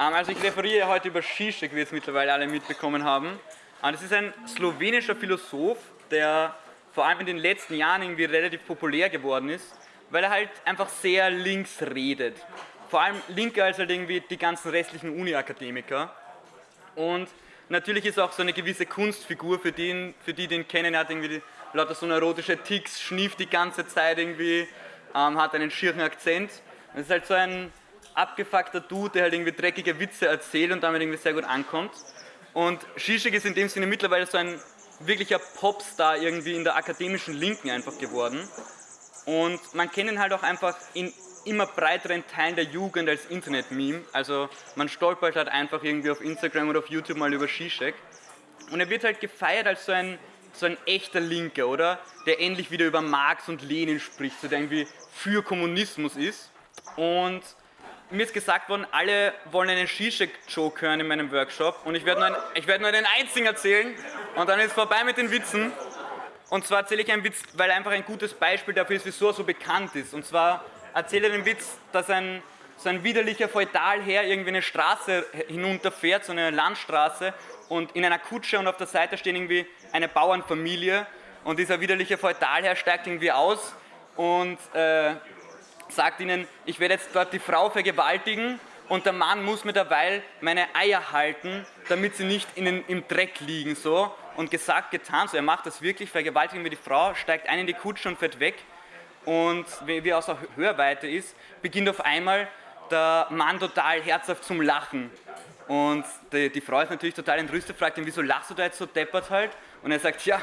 Ähm, also ich referiere heute über Zizek, wie es mittlerweile alle mitbekommen haben. Das ist ein slowenischer Philosoph, der vor allem in den letzten Jahren irgendwie relativ populär geworden ist, weil er halt einfach sehr links redet. Vor allem linker als halt irgendwie die ganzen restlichen Uni-Akademiker. Und natürlich ist er auch so eine gewisse Kunstfigur, für, den, für die den kennen. Er hat irgendwie lauter so neurotische Ticks, schnieft die ganze Zeit irgendwie, ähm, hat einen schieren Akzent. Das ist halt so ein abgefuckter Dude, der halt irgendwie dreckige Witze erzählt und damit irgendwie sehr gut ankommt. Und Zizek ist in dem Sinne mittlerweile so ein wirklicher Popstar irgendwie in der akademischen Linken einfach geworden. Und man kennt ihn halt auch einfach in immer breiteren Teilen der Jugend als Internet-Meme. Also man stolpert halt einfach irgendwie auf Instagram oder auf YouTube mal über Zizek. Und er wird halt gefeiert als so ein, so ein echter Linker, oder? Der endlich wieder über Marx und Lenin spricht, so der irgendwie für Kommunismus ist. Und mir ist gesagt worden, alle wollen einen Zizek-Joke hören in meinem Workshop und ich werde nur, ein, werd nur einen einzigen erzählen und dann ist vorbei mit den Witzen. Und zwar erzähle ich einen Witz, weil einfach ein gutes Beispiel dafür ist, wieso er so bekannt ist. Und zwar erzähle ich den Witz, dass ein, so ein widerlicher Feudalherr irgendwie eine Straße hinunterfährt, so eine Landstraße und in einer Kutsche und auf der Seite steht irgendwie eine Bauernfamilie und dieser widerliche Feudalherr steigt irgendwie aus und äh, sagt ihnen, ich werde jetzt dort die Frau vergewaltigen und der Mann muss mir derweil meine Eier halten, damit sie nicht den, im Dreck liegen. So. Und gesagt, getan, so er macht das wirklich, vergewaltigen wir die Frau, steigt ein in die Kutsche und fährt weg. Und wie er aus der Hörweite ist, beginnt auf einmal der Mann total herzhaft zum Lachen. Und die, die Frau ist natürlich total entrüstet, fragt ihn, wieso lachst du da jetzt so deppert halt? Und er sagt, ja,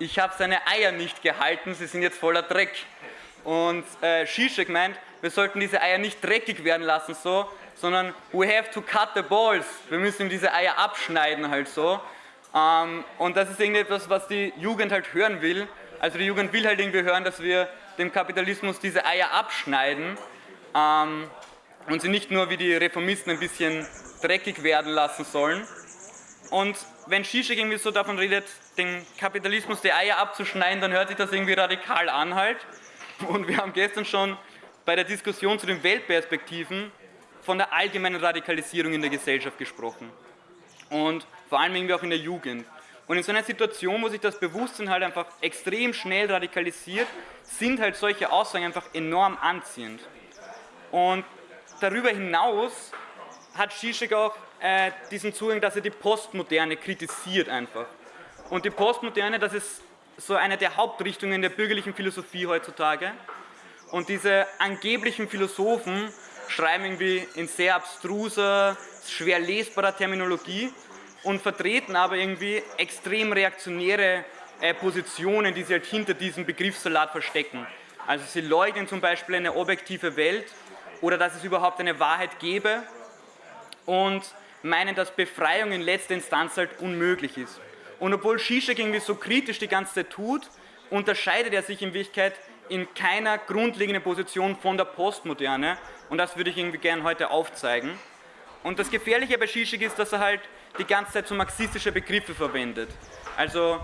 ich habe seine Eier nicht gehalten, sie sind jetzt voller Dreck. Und äh, meint, wir sollten diese Eier nicht dreckig werden lassen, so, sondern we have to cut the balls. Wir müssen diese Eier abschneiden halt so. Ähm, und das ist etwas, was die Jugend halt hören will. Also die Jugend will halt irgendwie hören, dass wir dem Kapitalismus diese Eier abschneiden ähm, und sie nicht nur wie die Reformisten ein bisschen dreckig werden lassen sollen. Und wenn Zizek irgendwie so davon redet, dem Kapitalismus die Eier abzuschneiden, dann hört sich das irgendwie radikal an halt. Und wir haben gestern schon bei der Diskussion zu den Weltperspektiven von der allgemeinen Radikalisierung in der Gesellschaft gesprochen. Und vor allem irgendwie auch in der Jugend. Und in so einer Situation, wo sich das Bewusstsein halt einfach extrem schnell radikalisiert, sind halt solche Aussagen einfach enorm anziehend. Und darüber hinaus hat Zizek auch äh, diesen Zugang, dass er die Postmoderne kritisiert einfach. Und die Postmoderne, das ist so eine der Hauptrichtungen der bürgerlichen Philosophie heutzutage. Und diese angeblichen Philosophen schreiben irgendwie in sehr abstruser, schwer lesbarer Terminologie und vertreten aber irgendwie extrem reaktionäre äh, Positionen, die sie halt hinter diesem Begriffssalat verstecken. Also sie leugnen zum Beispiel eine objektive Welt oder dass es überhaupt eine Wahrheit gäbe und meinen, dass Befreiung in letzter Instanz halt unmöglich ist. Und obwohl Zizek irgendwie so kritisch die ganze Zeit tut, unterscheidet er sich in Wirklichkeit in keiner grundlegenden Position von der Postmoderne und das würde ich irgendwie gerne heute aufzeigen. Und das Gefährliche bei Zizek ist, dass er halt die ganze Zeit so marxistische Begriffe verwendet. Also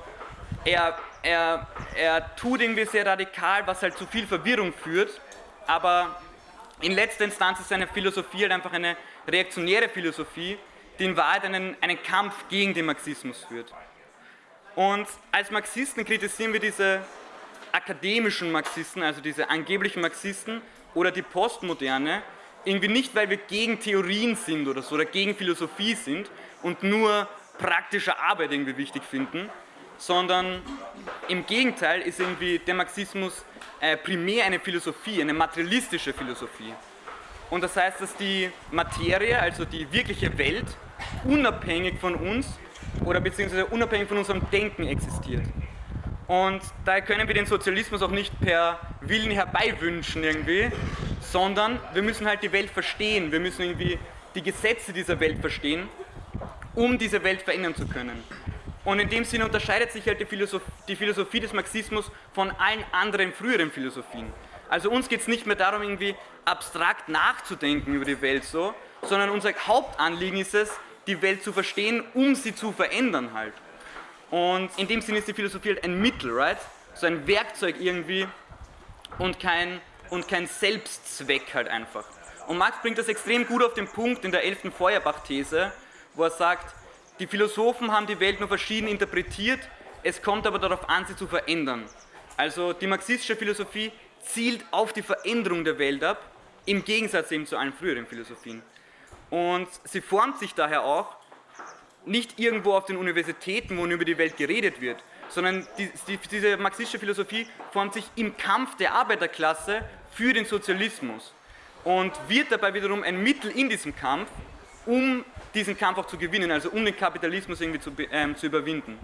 er, er, er tut irgendwie sehr radikal, was halt zu viel Verwirrung führt, aber in letzter Instanz ist seine Philosophie halt einfach eine reaktionäre Philosophie, die in Wahrheit einen, einen Kampf gegen den Marxismus führt. Und als Marxisten kritisieren wir diese akademischen Marxisten, also diese angeblichen Marxisten oder die Postmoderne, irgendwie nicht, weil wir gegen Theorien sind oder so oder gegen Philosophie sind und nur praktische Arbeit irgendwie wichtig finden, sondern im Gegenteil ist irgendwie der Marxismus äh, primär eine Philosophie, eine materialistische Philosophie. Und das heißt, dass die Materie, also die wirkliche Welt, unabhängig von uns oder beziehungsweise unabhängig von unserem Denken existiert. Und daher können wir den Sozialismus auch nicht per Willen herbeiwünschen irgendwie, sondern wir müssen halt die Welt verstehen, wir müssen irgendwie die Gesetze dieser Welt verstehen, um diese Welt verändern zu können. Und in dem Sinne unterscheidet sich halt die Philosophie, die Philosophie des Marxismus von allen anderen früheren Philosophien. Also uns geht es nicht mehr darum, irgendwie abstrakt nachzudenken über die Welt so, sondern unser Hauptanliegen ist es, die Welt zu verstehen, um sie zu verändern halt. Und in dem Sinne ist die Philosophie halt ein Mittel, right? So ein Werkzeug irgendwie und kein, und kein Selbstzweck halt einfach. Und Marx bringt das extrem gut auf den Punkt in der 11. Feuerbach-These, wo er sagt, die Philosophen haben die Welt nur verschieden interpretiert, es kommt aber darauf an, sie zu verändern. Also die marxistische Philosophie zielt auf die Veränderung der Welt ab, im Gegensatz eben zu allen früheren Philosophien. Und sie formt sich daher auch nicht irgendwo auf den Universitäten, wo über die Welt geredet wird, sondern die, die, diese marxistische Philosophie formt sich im Kampf der Arbeiterklasse für den Sozialismus und wird dabei wiederum ein Mittel in diesem Kampf, um diesen Kampf auch zu gewinnen, also um den Kapitalismus irgendwie zu, ähm, zu überwinden.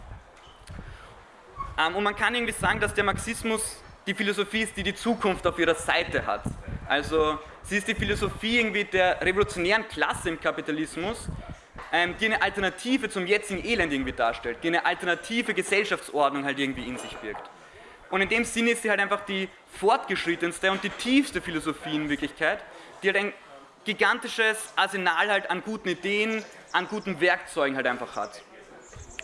Ähm, und man kann irgendwie sagen, dass der Marxismus die Philosophie ist, die die Zukunft auf ihrer Seite hat. Also sie ist die Philosophie irgendwie der revolutionären Klasse im Kapitalismus, ähm, die eine Alternative zum jetzigen Elend irgendwie darstellt, die eine alternative Gesellschaftsordnung halt irgendwie in sich birgt. Und in dem Sinne ist sie halt einfach die fortgeschrittenste und die tiefste Philosophie in Wirklichkeit, die halt ein gigantisches Arsenal halt an guten Ideen, an guten Werkzeugen halt einfach hat.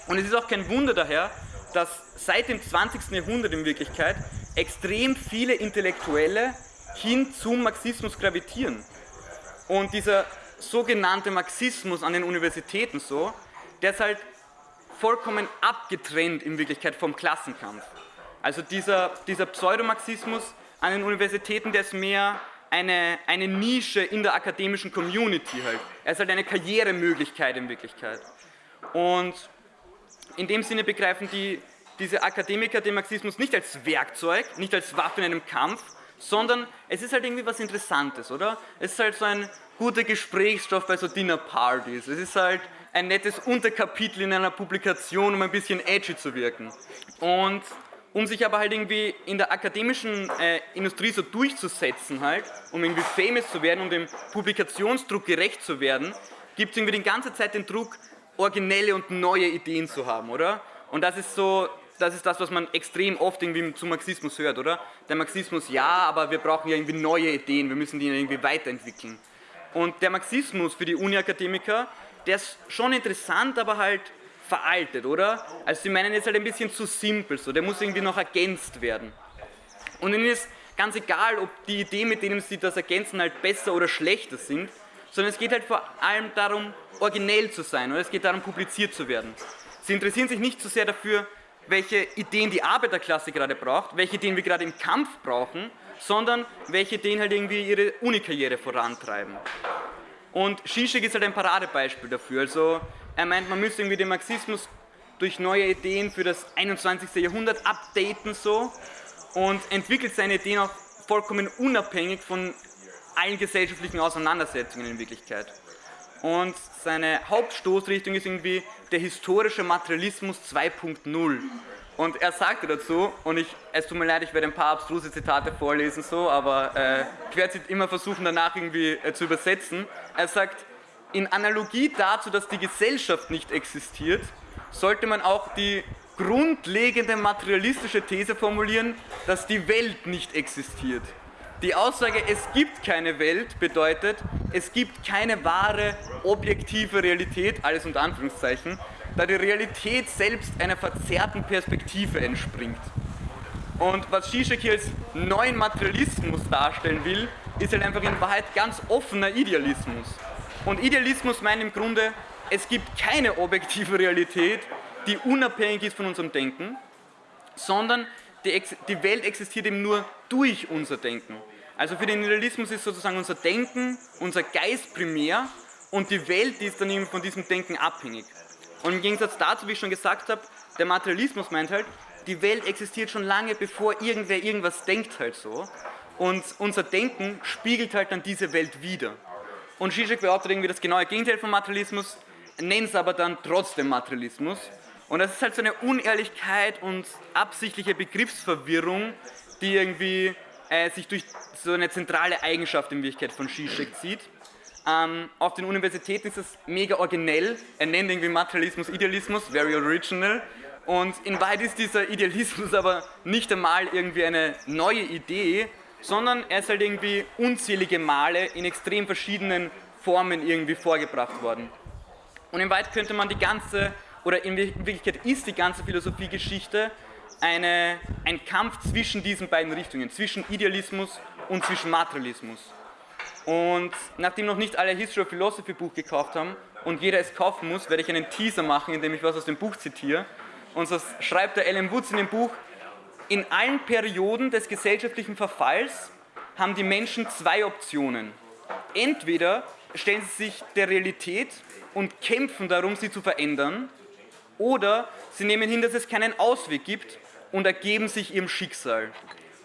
Und es ist auch kein Wunder daher, dass seit dem 20. Jahrhundert in Wirklichkeit extrem viele Intellektuelle hin zum Marxismus gravitieren. Und dieser sogenannte Marxismus an den Universitäten so, der ist halt vollkommen abgetrennt in Wirklichkeit vom Klassenkampf. Also dieser, dieser Pseudomarxismus an den Universitäten, der ist mehr eine, eine Nische in der akademischen Community halt. Er ist halt eine Karrieremöglichkeit in Wirklichkeit. Und in dem Sinne begreifen die, diese Akademiker den Marxismus nicht als Werkzeug, nicht als Waffe in einem Kampf, sondern es ist halt irgendwie was Interessantes, oder? Es ist halt so ein guter Gesprächsstoff bei so Dinnerpartys. Es ist halt ein nettes Unterkapitel in einer Publikation, um ein bisschen edgy zu wirken. Und um sich aber halt irgendwie in der akademischen äh, Industrie so durchzusetzen halt, um irgendwie famous zu werden, um dem Publikationsdruck gerecht zu werden, gibt es irgendwie die ganze Zeit den Druck, originelle und neue Ideen zu haben, oder? Und das ist so, das ist das, was man extrem oft irgendwie zum Marxismus hört, oder? Der Marxismus, ja, aber wir brauchen ja irgendwie neue Ideen, wir müssen die irgendwie weiterentwickeln. Und der Marxismus für die Uni-Akademiker, der ist schon interessant, aber halt veraltet, oder? Also sie meinen jetzt halt ein bisschen zu simpel, so, der muss irgendwie noch ergänzt werden. Und ihnen ist ganz egal, ob die Ideen, mit denen sie das ergänzen, halt besser oder schlechter sind, sondern es geht halt vor allem darum, originell zu sein, oder es geht darum, publiziert zu werden. Sie interessieren sich nicht so sehr dafür, welche Ideen die Arbeiterklasse gerade braucht, welche Ideen wir gerade im Kampf brauchen, sondern welche Ideen halt irgendwie ihre Unikarriere vorantreiben. Und Zizek ist halt ein Paradebeispiel dafür. Also er meint, man müsste irgendwie den Marxismus durch neue Ideen für das 21. Jahrhundert updaten so und entwickelt seine Ideen auch vollkommen unabhängig von allen gesellschaftlichen Auseinandersetzungen in Wirklichkeit. Und seine Hauptstoßrichtung ist irgendwie der historische Materialismus 2.0. Und er sagte dazu, und ich, es tut mir leid, ich werde ein paar abstruse Zitate vorlesen, so, aber äh, ich werde sie immer versuchen danach irgendwie äh, zu übersetzen. Er sagt, in Analogie dazu, dass die Gesellschaft nicht existiert, sollte man auch die grundlegende materialistische These formulieren, dass die Welt nicht existiert. Die Aussage, es gibt keine Welt, bedeutet, es gibt keine wahre, objektive Realität, alles unter Anführungszeichen, da die Realität selbst einer verzerrten Perspektive entspringt. Und was Zizek hier als neuen Materialismus darstellen will, ist halt einfach in Wahrheit ganz offener Idealismus. Und Idealismus meint im Grunde, es gibt keine objektive Realität, die unabhängig ist von unserem Denken, sondern die, die Welt existiert eben nur durch unser Denken. Also für den Idealismus ist sozusagen unser Denken, unser Geist primär und die Welt die ist dann eben von diesem Denken abhängig. Und im Gegensatz dazu, wie ich schon gesagt habe, der Materialismus meint halt, die Welt existiert schon lange bevor irgendwer irgendwas denkt halt so und unser Denken spiegelt halt dann diese Welt wieder. Und Zizek behauptet irgendwie das genaue Gegenteil vom Materialismus, nennt es aber dann trotzdem Materialismus. Und das ist halt so eine Unehrlichkeit und absichtliche Begriffsverwirrung, die irgendwie äh, sich durch so eine zentrale Eigenschaft in Wirklichkeit von Zizek zieht. Ähm, auf den Universitäten ist es mega originell, er nennt irgendwie Materialismus Idealismus, very original. Und in Wahrheit ist dieser Idealismus aber nicht einmal irgendwie eine neue Idee, sondern er ist halt irgendwie unzählige Male in extrem verschiedenen Formen irgendwie vorgebracht worden. Und in Wahrheit könnte man die ganze, oder in Wirklichkeit ist die ganze Philosophiegeschichte eine, ein Kampf zwischen diesen beiden Richtungen, zwischen Idealismus und zwischen Materialismus. Und nachdem noch nicht alle History of Philosophy Buch gekauft haben und jeder es kaufen muss, werde ich einen Teaser machen, indem ich was aus dem Buch zitiere. Und so schreibt der Alan Woods in dem Buch, in allen Perioden des gesellschaftlichen Verfalls haben die Menschen zwei Optionen. Entweder stellen sie sich der Realität und kämpfen darum, sie zu verändern, oder sie nehmen hin, dass es keinen Ausweg gibt und ergeben sich ihrem Schicksal.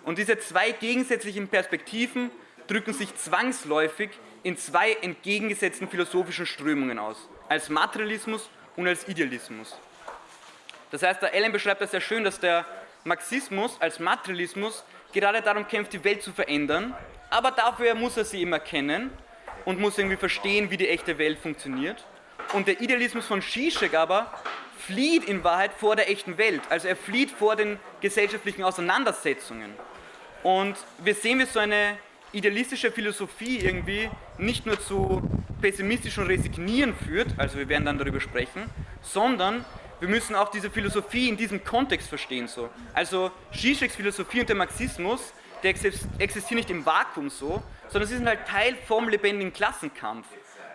Und diese zwei gegensätzlichen Perspektiven drücken sich zwangsläufig in zwei entgegengesetzten philosophischen Strömungen aus, als Materialismus und als Idealismus. Das heißt, der Allen beschreibt das sehr schön, dass der Marxismus als Materialismus gerade darum kämpft, die Welt zu verändern, aber dafür muss er sie immer kennen und muss irgendwie verstehen, wie die echte Welt funktioniert. Und der Idealismus von Zizek aber flieht in Wahrheit vor der echten Welt, also er flieht vor den gesellschaftlichen Auseinandersetzungen. Und wir sehen, wie so eine idealistische Philosophie irgendwie nicht nur zu pessimistischem Resignieren führt, also wir werden dann darüber sprechen, sondern wir müssen auch diese Philosophie in diesem Kontext verstehen. So. Also Zizeks Philosophie und der Marxismus, der existieren nicht im Vakuum so, sondern sie sind halt Teil vom lebendigen Klassenkampf.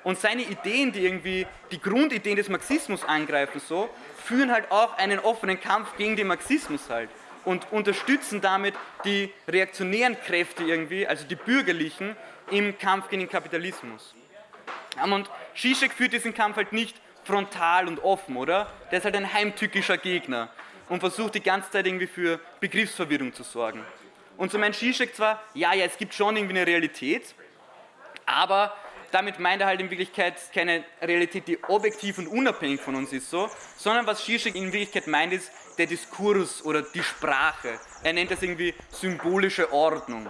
Und seine Ideen, die irgendwie die Grundideen des Marxismus angreifen, so, führen halt auch einen offenen Kampf gegen den Marxismus halt und unterstützen damit die reaktionären Kräfte irgendwie, also die bürgerlichen, im Kampf gegen den Kapitalismus. Und Zizek führt diesen Kampf halt nicht frontal und offen, oder? Der ist halt ein heimtückischer Gegner und versucht die ganze Zeit irgendwie für Begriffsverwirrung zu sorgen. Und so meint Zizek zwar, ja, ja, es gibt schon irgendwie eine Realität, aber damit meint er halt in Wirklichkeit keine Realität, die objektiv und unabhängig von uns ist, so, sondern was Zizek in Wirklichkeit meint, ist der Diskurs oder die Sprache. Er nennt das irgendwie symbolische Ordnung.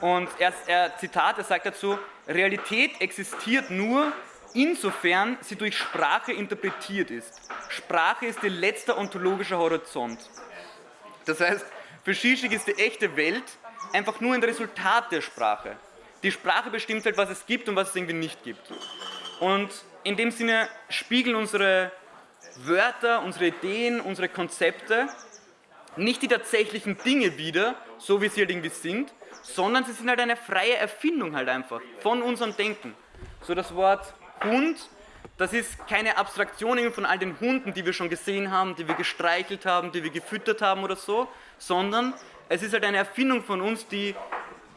Und er, er Zitat, er sagt dazu, Realität existiert nur, insofern sie durch Sprache interpretiert ist. Sprache ist ihr letzter ontologischer Horizont. Das heißt, für Zizek ist die echte Welt einfach nur ein Resultat der Sprache. Die Sprache bestimmt halt, was es gibt und was es irgendwie nicht gibt. Und in dem Sinne spiegeln unsere Wörter, unsere Ideen, unsere Konzepte nicht die tatsächlichen Dinge wieder, so wie sie halt irgendwie sind, sondern sie sind halt eine freie Erfindung halt einfach von unserem Denken. So das Wort Hund, das ist keine Abstraktion von all den Hunden, die wir schon gesehen haben, die wir gestreichelt haben, die wir gefüttert haben oder so, sondern es ist halt eine Erfindung von uns, die,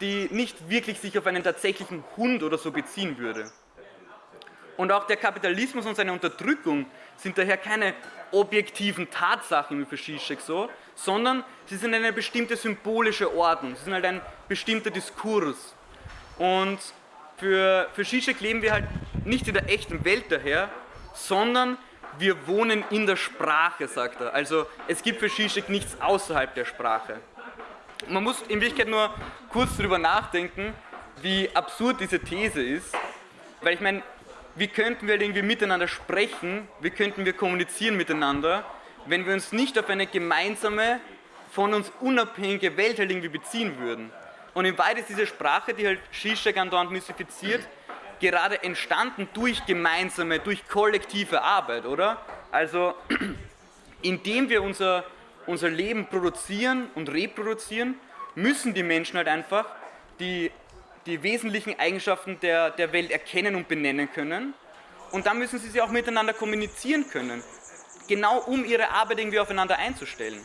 die nicht wirklich sich auf einen tatsächlichen Hund oder so beziehen würde. Und auch der Kapitalismus und seine Unterdrückung sind daher keine objektiven Tatsachen für Zizek so, sondern sie sind eine bestimmte symbolische Ordnung, sie sind halt ein bestimmter Diskurs. Und für, für Zizek leben wir halt nicht in der echten Welt daher, sondern wir wohnen in der Sprache, sagt er. Also es gibt für Zizek nichts außerhalb der Sprache. Man muss in Wirklichkeit nur kurz darüber nachdenken, wie absurd diese These ist, weil ich meine, wie könnten wir irgendwie miteinander sprechen, wie könnten wir kommunizieren miteinander, wenn wir uns nicht auf eine gemeinsame, von uns unabhängige Welt halt irgendwie beziehen würden. Und in Wahrheit ist diese Sprache, die halt Zizek andauernd mystifiziert, gerade entstanden durch gemeinsame, durch kollektive Arbeit, oder? Also, indem wir unser, unser Leben produzieren und reproduzieren, müssen die Menschen halt einfach die die wesentlichen Eigenschaften der, der Welt erkennen und benennen können. Und dann müssen sie sie auch miteinander kommunizieren können, genau um ihre Arbeit irgendwie aufeinander einzustellen.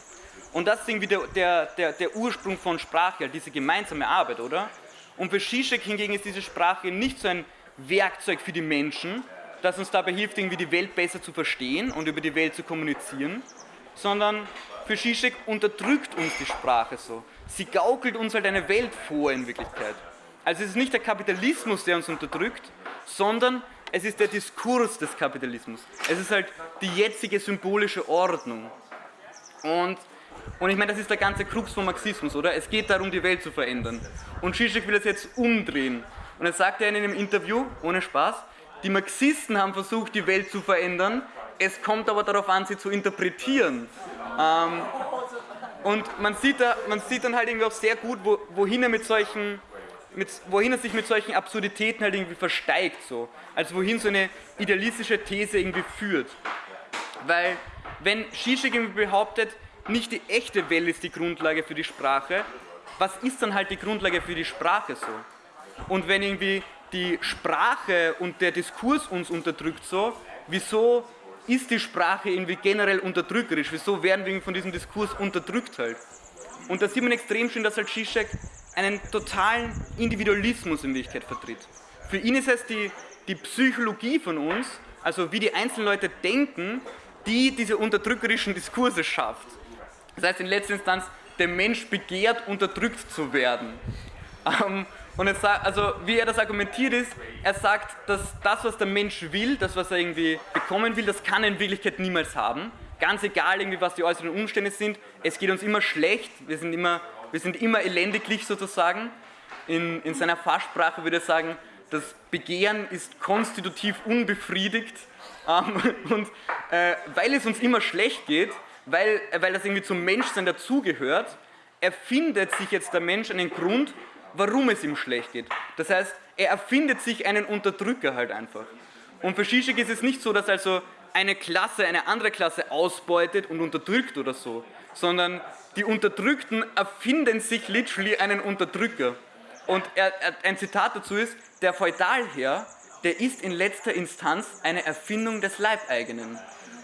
Und das ist irgendwie der, der, der, der Ursprung von Sprache, diese gemeinsame Arbeit, oder? Und für Zizek hingegen ist diese Sprache nicht so ein Werkzeug für die Menschen, das uns dabei hilft, irgendwie die Welt besser zu verstehen und über die Welt zu kommunizieren, sondern für Zizek unterdrückt uns die Sprache so. Sie gaukelt uns halt eine Welt vor in Wirklichkeit. Also es ist nicht der Kapitalismus, der uns unterdrückt, sondern es ist der Diskurs des Kapitalismus. Es ist halt die jetzige symbolische Ordnung. Und, und ich meine, das ist der ganze Krux vom Marxismus, oder? Es geht darum, die Welt zu verändern. Und Zizek will das jetzt umdrehen. Und er sagt ja in einem Interview, ohne Spaß, die Marxisten haben versucht, die Welt zu verändern, es kommt aber darauf an, sie zu interpretieren. Ähm, und man sieht, da, man sieht dann halt irgendwie auch sehr gut, wo, wohin er mit solchen mit, wohin er sich mit solchen Absurditäten halt irgendwie versteigt, so. Also wohin so eine idealistische These irgendwie führt. Weil, wenn Zizek irgendwie behauptet, nicht die echte Welt ist die Grundlage für die Sprache, was ist dann halt die Grundlage für die Sprache so? Und wenn irgendwie die Sprache und der Diskurs uns unterdrückt so, wieso ist die Sprache irgendwie generell unterdrückerisch? Wieso werden wir von diesem Diskurs unterdrückt halt? Und da sieht man extrem schön, dass halt Zizek einen totalen Individualismus in Wirklichkeit vertritt. Für ihn ist es die, die Psychologie von uns, also wie die einzelnen Leute denken, die diese unterdrückerischen Diskurse schafft. Das heißt in letzter Instanz, der Mensch begehrt, unterdrückt zu werden. Ähm, und es sagt, also wie er das argumentiert ist, er sagt, dass das, was der Mensch will, das, was er irgendwie bekommen will, das kann er in Wirklichkeit niemals haben. Ganz egal, irgendwie, was die äußeren Umstände sind, es geht uns immer schlecht, wir sind immer, wir sind immer elendiglich sozusagen. In, in seiner Fachsprache würde er sagen, das Begehren ist konstitutiv unbefriedigt ähm, und äh, weil es uns immer schlecht geht, weil, weil das irgendwie zum Menschsein dazugehört, erfindet sich jetzt der Mensch einen Grund, warum es ihm schlecht geht. Das heißt, er erfindet sich einen Unterdrücker halt einfach. Und für Zizek ist es nicht so, dass also eine Klasse eine andere Klasse ausbeutet und unterdrückt oder so, sondern die Unterdrückten erfinden sich literally einen Unterdrücker. Und er, er, ein Zitat dazu ist, der Feudalherr, der ist in letzter Instanz eine Erfindung des Leibeigenen.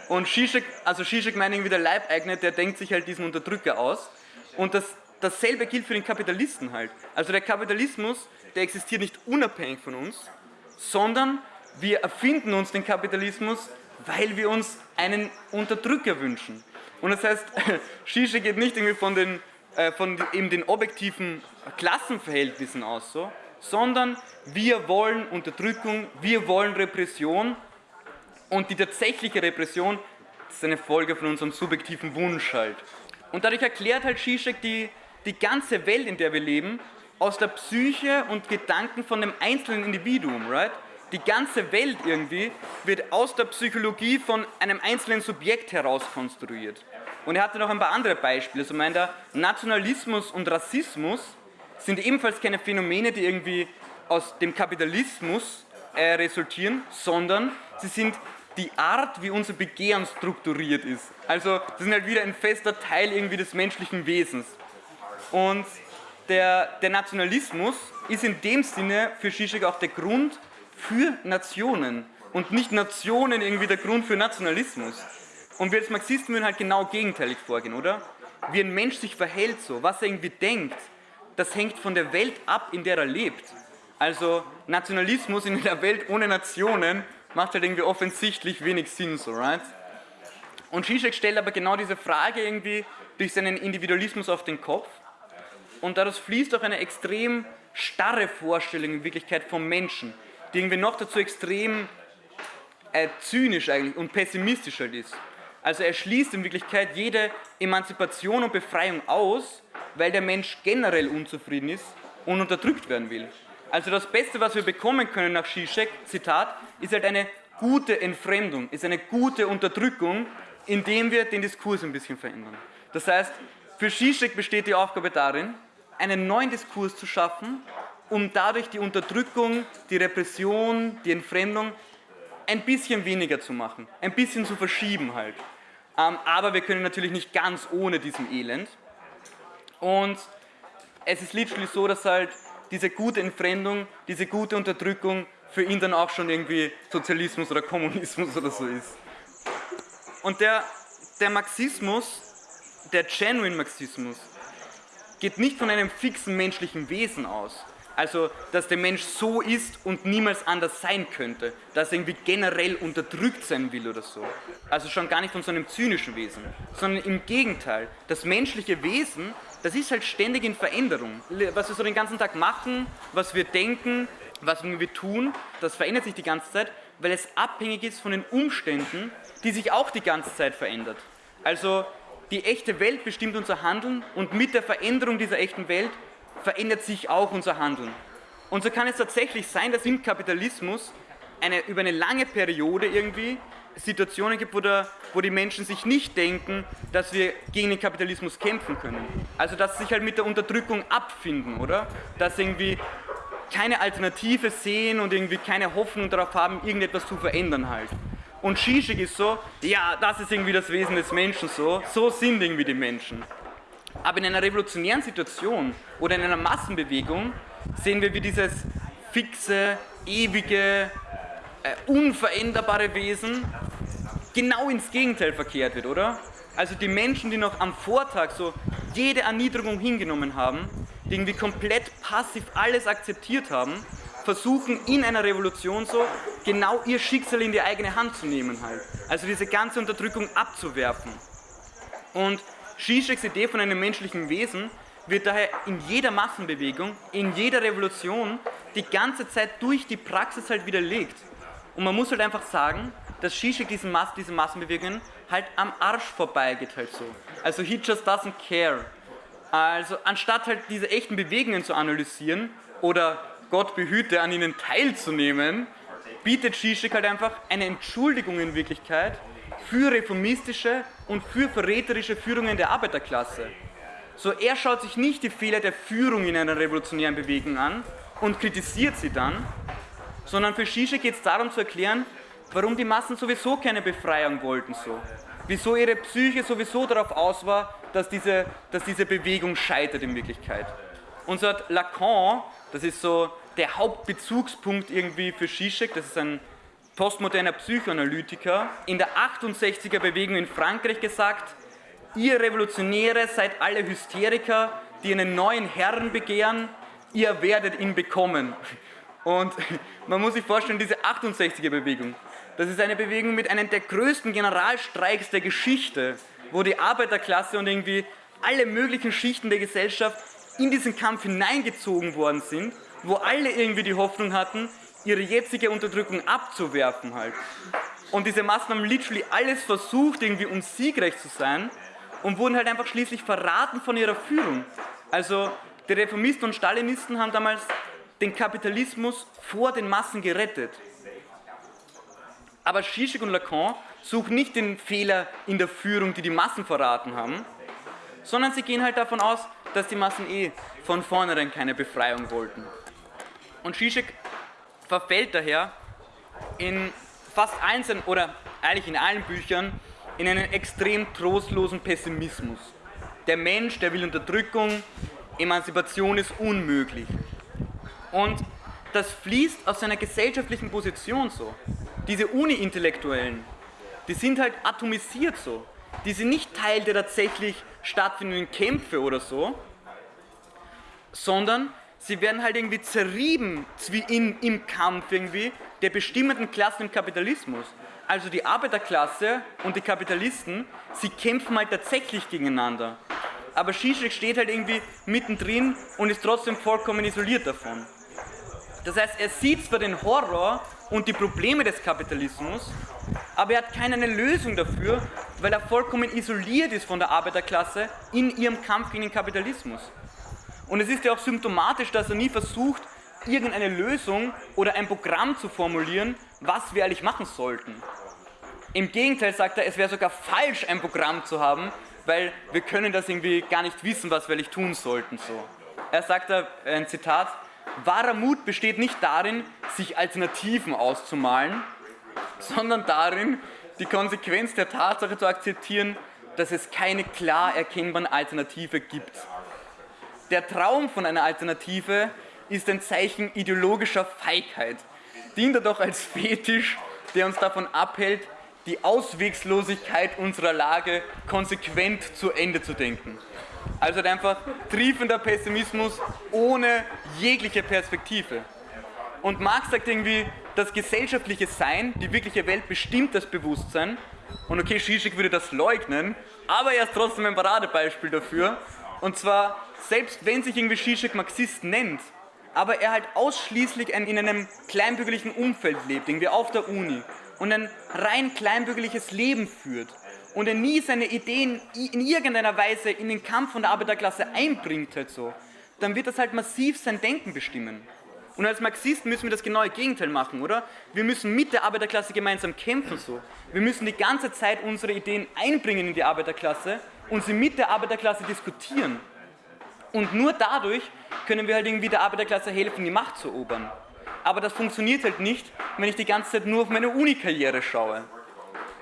Und Zizek, also Zizek meint irgendwie der Leibeigene, der denkt sich halt diesen Unterdrücker aus. Und das dasselbe gilt für den Kapitalisten halt. Also der Kapitalismus, der existiert nicht unabhängig von uns, sondern wir erfinden uns den Kapitalismus, weil wir uns einen Unterdrücker wünschen. Und das heißt, Shisha geht nicht irgendwie von den, äh, von eben den objektiven Klassenverhältnissen aus, so, sondern wir wollen Unterdrückung, wir wollen Repression und die tatsächliche Repression ist eine Folge von unserem subjektiven Wunsch halt. Und dadurch erklärt halt Zizek die, die ganze Welt, in der wir leben, aus der Psyche und Gedanken von dem einzelnen Individuum, right? Die ganze Welt irgendwie wird aus der Psychologie von einem einzelnen Subjekt heraus konstruiert. Und er hatte noch ein paar andere Beispiele. So meint er, Nationalismus und Rassismus sind ebenfalls keine Phänomene, die irgendwie aus dem Kapitalismus äh, resultieren, sondern sie sind die Art, wie unser Begehren strukturiert ist. Also sie sind halt wieder ein fester Teil irgendwie des menschlichen Wesens. Und der, der Nationalismus ist in dem Sinne für Zizek auch der Grund für Nationen und nicht Nationen irgendwie der Grund für Nationalismus. Und wir als Marxisten würden halt genau gegenteilig vorgehen, oder? Wie ein Mensch sich verhält so, was er irgendwie denkt, das hängt von der Welt ab, in der er lebt. Also Nationalismus in einer Welt ohne Nationen macht halt irgendwie offensichtlich wenig Sinn, so, right? Und Zizek stellt aber genau diese Frage irgendwie durch seinen Individualismus auf den Kopf und daraus fließt auch eine extrem starre Vorstellung in Wirklichkeit vom Menschen, die irgendwie noch dazu extrem äh, zynisch eigentlich und pessimistisch halt ist. Also er schließt in Wirklichkeit jede Emanzipation und Befreiung aus, weil der Mensch generell unzufrieden ist und unterdrückt werden will. Also das Beste, was wir bekommen können nach Zizek, Zitat, ist halt eine gute Entfremdung, ist eine gute Unterdrückung, indem wir den Diskurs ein bisschen verändern. Das heißt, für Zizek besteht die Aufgabe darin, einen neuen Diskurs zu schaffen, um dadurch die Unterdrückung, die Repression, die Entfremdung ein bisschen weniger zu machen, ein bisschen zu verschieben halt. Ähm, aber wir können natürlich nicht ganz ohne diesem Elend. Und es ist literally so, dass halt diese gute Entfremdung, diese gute Unterdrückung für ihn dann auch schon irgendwie Sozialismus oder Kommunismus oder so ist. Und der, der Marxismus, der Genuine Marxismus, geht nicht von einem fixen menschlichen Wesen aus. Also, dass der Mensch so ist und niemals anders sein könnte, dass er irgendwie generell unterdrückt sein will oder so. Also schon gar nicht von so einem zynischen Wesen, sondern im Gegenteil. Das menschliche Wesen, das ist halt ständig in Veränderung. Was wir so den ganzen Tag machen, was wir denken, was wir tun, das verändert sich die ganze Zeit, weil es abhängig ist von den Umständen, die sich auch die ganze Zeit verändert. Also die echte Welt bestimmt unser Handeln und mit der Veränderung dieser echten Welt verändert sich auch unser Handeln. Und so kann es tatsächlich sein, dass im Kapitalismus eine, über eine lange Periode irgendwie Situationen gibt, wo, der, wo die Menschen sich nicht denken, dass wir gegen den Kapitalismus kämpfen können. Also dass sie sich halt mit der Unterdrückung abfinden, oder? Dass sie irgendwie keine Alternative sehen und irgendwie keine Hoffnung darauf haben, irgendetwas zu verändern halt. Und Zizek ist so, ja, das ist irgendwie das Wesen des Menschen so, so sind irgendwie die Menschen. Aber in einer revolutionären Situation oder in einer Massenbewegung sehen wir, wie dieses fixe, ewige, äh, unveränderbare Wesen genau ins Gegenteil verkehrt wird, oder? Also die Menschen, die noch am Vortag so jede Erniedrigung hingenommen haben, die irgendwie komplett passiv alles akzeptiert haben, versuchen in einer Revolution so genau ihr Schicksal in die eigene Hand zu nehmen halt. Also diese ganze Unterdrückung abzuwerfen. Und Zizeks Idee von einem menschlichen Wesen wird daher in jeder Massenbewegung, in jeder Revolution die ganze Zeit durch die Praxis halt widerlegt. Und man muss halt einfach sagen, dass Zizek diesen Mass, diese Massenbewegungen halt am Arsch vorbeigeht halt so. Also he just doesn't care. Also anstatt halt diese echten Bewegungen zu analysieren oder Gott behüte an ihnen teilzunehmen, bietet Zizek halt einfach eine Entschuldigung in Wirklichkeit für reformistische und für verräterische Führungen der Arbeiterklasse. So, er schaut sich nicht die Fehler der Führung in einer revolutionären Bewegung an und kritisiert sie dann, sondern für Zizek geht es darum zu erklären, warum die Massen sowieso keine Befreiung wollten so. Wieso ihre Psyche sowieso darauf aus war, dass diese, dass diese Bewegung scheitert in Wirklichkeit. Und so hat Lacan, das ist so der Hauptbezugspunkt irgendwie für Zizek, das ist ein postmoderner Psychoanalytiker, in der 68er Bewegung in Frankreich gesagt, ihr Revolutionäre seid alle Hysteriker, die einen neuen Herrn begehren, ihr werdet ihn bekommen. Und man muss sich vorstellen, diese 68er Bewegung, das ist eine Bewegung mit einem der größten Generalstreiks der Geschichte, wo die Arbeiterklasse und irgendwie alle möglichen Schichten der Gesellschaft in diesen Kampf hineingezogen worden sind, wo alle irgendwie die Hoffnung hatten, ihre jetzige Unterdrückung abzuwerfen halt. Und diese Maßnahmen literally alles versucht, irgendwie um siegreich zu sein und wurden halt einfach schließlich verraten von ihrer Führung. Also die Reformisten und Stalinisten haben damals den Kapitalismus vor den Massen gerettet. Aber Zizek und Lacan suchen nicht den Fehler in der Führung, die die Massen verraten haben, sondern sie gehen halt davon aus, dass die Massen eh von vornherein keine Befreiung wollten. Und Zizek verfällt daher in fast allen oder eigentlich in allen Büchern in einen extrem trostlosen Pessimismus. Der Mensch, der will Unterdrückung, Emanzipation ist unmöglich. Und das fließt aus seiner gesellschaftlichen Position so. Diese Uni-Intellektuellen, die sind halt atomisiert so. Die sind nicht Teil der tatsächlich stattfindenden Kämpfe oder so, sondern sie werden halt irgendwie zerrieben in, im Kampf irgendwie der bestimmenden Klassen im Kapitalismus also die Arbeiterklasse und die Kapitalisten, sie kämpfen halt tatsächlich gegeneinander. Aber Zizek steht halt irgendwie mittendrin und ist trotzdem vollkommen isoliert davon. Das heißt, er sieht zwar den Horror und die Probleme des Kapitalismus, aber er hat keine Lösung dafür, weil er vollkommen isoliert ist von der Arbeiterklasse in ihrem Kampf gegen den Kapitalismus. Und es ist ja auch symptomatisch, dass er nie versucht, irgendeine Lösung oder ein Programm zu formulieren, was wir eigentlich machen sollten. Im Gegenteil sagt er, es wäre sogar falsch, ein Programm zu haben, weil wir können das irgendwie gar nicht wissen, was wir eigentlich tun sollten. So. Er sagt ein Zitat, wahrer Mut besteht nicht darin, sich Alternativen auszumalen, sondern darin, die Konsequenz der Tatsache zu akzeptieren, dass es keine klar erkennbaren Alternative gibt. Der Traum von einer Alternative ist ein Zeichen ideologischer Feigheit, dient er doch als Fetisch, der uns davon abhält, die Auswegslosigkeit unserer Lage konsequent zu Ende zu denken. Also einfach triefender Pessimismus ohne jegliche Perspektive. Und Marx sagt irgendwie, das gesellschaftliche Sein, die wirkliche Welt bestimmt das Bewusstsein. Und okay, Zizek würde das leugnen, aber er ist trotzdem ein Paradebeispiel dafür. Und zwar, selbst wenn sich irgendwie Zizek Marxist nennt, aber er halt ausschließlich in einem kleinbürgerlichen Umfeld lebt, irgendwie auf der Uni und ein rein kleinbürgerliches Leben führt und er nie seine Ideen in irgendeiner Weise in den Kampf von der Arbeiterklasse einbringt, halt so, dann wird das halt massiv sein Denken bestimmen. Und als Marxisten müssen wir das genaue Gegenteil machen, oder? Wir müssen mit der Arbeiterklasse gemeinsam kämpfen, so. Wir müssen die ganze Zeit unsere Ideen einbringen in die Arbeiterklasse und sie mit der Arbeiterklasse diskutieren. Und nur dadurch können wir halt irgendwie der Arbeiterklasse helfen, die Macht zu erobern aber das funktioniert halt nicht, wenn ich die ganze Zeit nur auf meine Uni-Karriere schaue.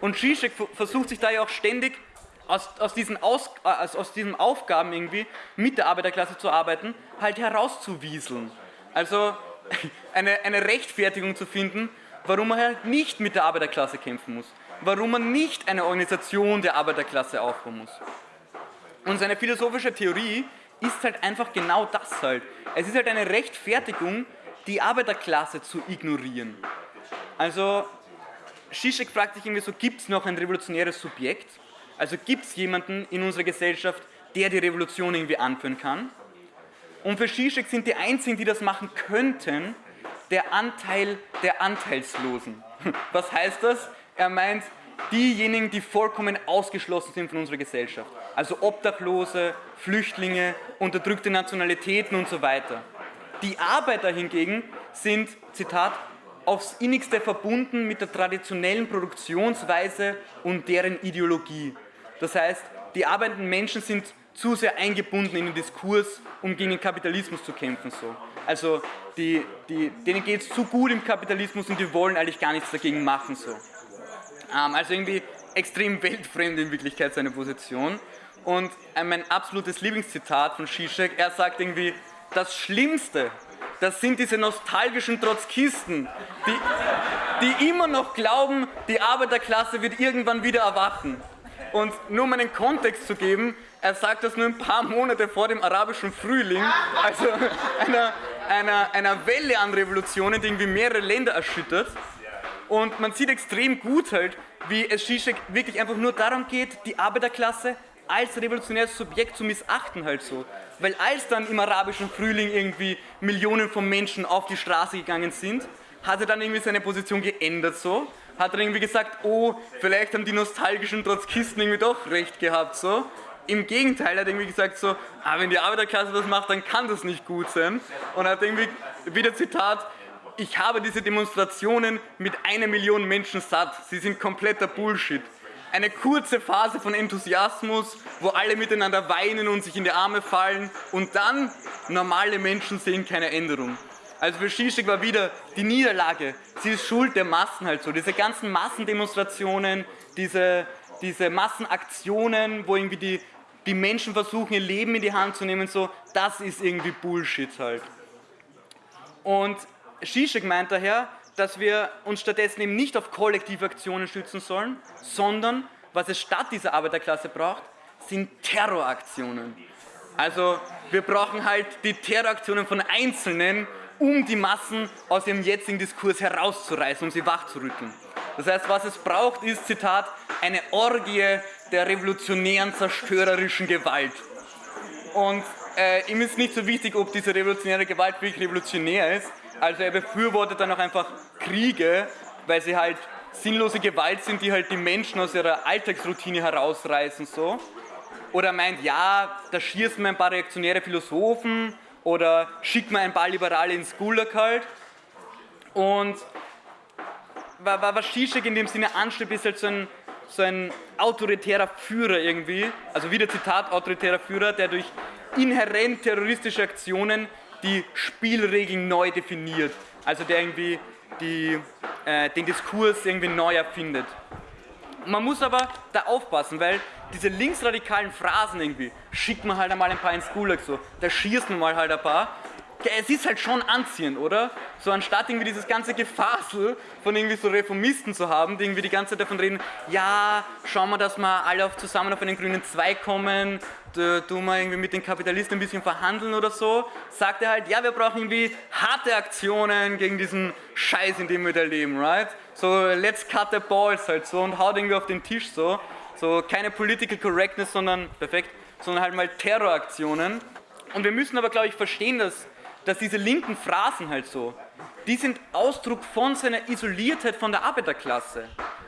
Und Zizek versucht sich da ja auch ständig aus, aus, diesen aus, also aus diesen Aufgaben irgendwie mit der Arbeiterklasse zu arbeiten, halt herauszuwieseln. Also eine, eine Rechtfertigung zu finden, warum man halt nicht mit der Arbeiterklasse kämpfen muss, warum man nicht eine Organisation der Arbeiterklasse aufbauen muss. Und seine philosophische Theorie ist halt einfach genau das halt. Es ist halt eine Rechtfertigung, die Arbeiterklasse zu ignorieren. Also Zizek fragt sich irgendwie so, gibt es noch ein revolutionäres Subjekt? Also gibt es jemanden in unserer Gesellschaft, der die Revolution irgendwie anführen kann? Und für Zizek sind die einzigen, die das machen könnten, der Anteil der Anteilslosen. Was heißt das? Er meint diejenigen, die vollkommen ausgeschlossen sind von unserer Gesellschaft. Also Obdachlose, Flüchtlinge, unterdrückte Nationalitäten und so weiter. Die Arbeiter hingegen sind, Zitat, aufs innigste verbunden mit der traditionellen Produktionsweise und deren Ideologie. Das heißt, die arbeitenden Menschen sind zu sehr eingebunden in den Diskurs, um gegen den Kapitalismus zu kämpfen. So. Also die, die, denen geht es zu gut im Kapitalismus und die wollen eigentlich gar nichts dagegen machen. So. Ähm, also irgendwie extrem weltfremd in Wirklichkeit seine Position. Und äh, mein absolutes Lieblingszitat von Zizek, er sagt irgendwie, das Schlimmste, das sind diese nostalgischen Trotzkisten, die, die immer noch glauben, die Arbeiterklasse wird irgendwann wieder erwachen. Und nur um einen Kontext zu geben, er sagt das nur ein paar Monate vor dem arabischen Frühling, also einer, einer, einer Welle an Revolutionen, die irgendwie mehrere Länder erschüttert. Und man sieht extrem gut halt, wie es Zizek wirklich einfach nur darum geht, die Arbeiterklasse als revolutionäres Subjekt zu missachten halt so. Weil als dann im arabischen Frühling irgendwie Millionen von Menschen auf die Straße gegangen sind, hat er dann irgendwie seine Position geändert so. Hat er irgendwie gesagt, oh, vielleicht haben die nostalgischen Trotzkisten irgendwie doch recht gehabt so. Im Gegenteil, er hat irgendwie gesagt so, ah, wenn die Arbeiterklasse das macht, dann kann das nicht gut sein. Und hat irgendwie, wieder Zitat, ich habe diese Demonstrationen mit einer Million Menschen satt. Sie sind kompletter Bullshit eine kurze Phase von Enthusiasmus, wo alle miteinander weinen und sich in die Arme fallen und dann normale Menschen sehen keine Änderung. Also für Zizek war wieder die Niederlage, sie ist Schuld der Massen halt so. Diese ganzen Massendemonstrationen, diese, diese Massenaktionen, wo irgendwie die, die Menschen versuchen ihr Leben in die Hand zu nehmen, so, das ist irgendwie Bullshit halt. Und Zizek meint daher, dass wir uns stattdessen eben nicht auf kollektive Aktionen schützen sollen, sondern was es statt dieser Arbeiterklasse braucht, sind Terroraktionen. Also wir brauchen halt die Terroraktionen von Einzelnen, um die Massen aus ihrem jetzigen Diskurs herauszureißen, um sie wachzurütteln. Das heißt, was es braucht, ist, Zitat, eine Orgie der revolutionären, zerstörerischen Gewalt. Und äh, ihm ist nicht so wichtig, ob diese revolutionäre Gewalt wirklich revolutionär ist, also er befürwortet dann auch einfach Kriege, weil sie halt sinnlose Gewalt sind, die halt die Menschen aus ihrer Alltagsroutine herausreißen. So. Oder meint, ja, da schießt man ein paar reaktionäre Philosophen oder schickt man ein paar Liberale ins Gulag halt. Und was Zizek in dem Sinne anstrebt, ist halt so ein, so ein autoritärer Führer irgendwie, also wieder Zitat, autoritärer Führer, der durch inhärent terroristische Aktionen die Spielregeln neu definiert, also der irgendwie die, äh, den Diskurs irgendwie neu erfindet. Man muss aber da aufpassen, weil diese linksradikalen Phrasen irgendwie, schickt man halt einmal ein paar ins Gulag so, da schießt man mal halt ein paar, es ist halt schon anziehend, oder? So anstatt irgendwie dieses ganze Gefasel von irgendwie so Reformisten zu haben, die irgendwie die ganze Zeit davon reden, ja, schauen wir, dass wir alle auf, zusammen auf einen grünen Zweig kommen, tun wir irgendwie mit den Kapitalisten ein bisschen verhandeln oder so, sagt er halt, ja, wir brauchen irgendwie harte Aktionen gegen diesen Scheiß, in dem wir da leben, right? So, let's cut the balls halt so und haut irgendwie auf den Tisch so. So, keine Political Correctness, sondern, perfekt, sondern halt mal Terroraktionen. Und wir müssen aber, glaube ich, verstehen, dass dass diese linken Phrasen halt so, die sind Ausdruck von seiner Isoliertheit von der Arbeiterklasse.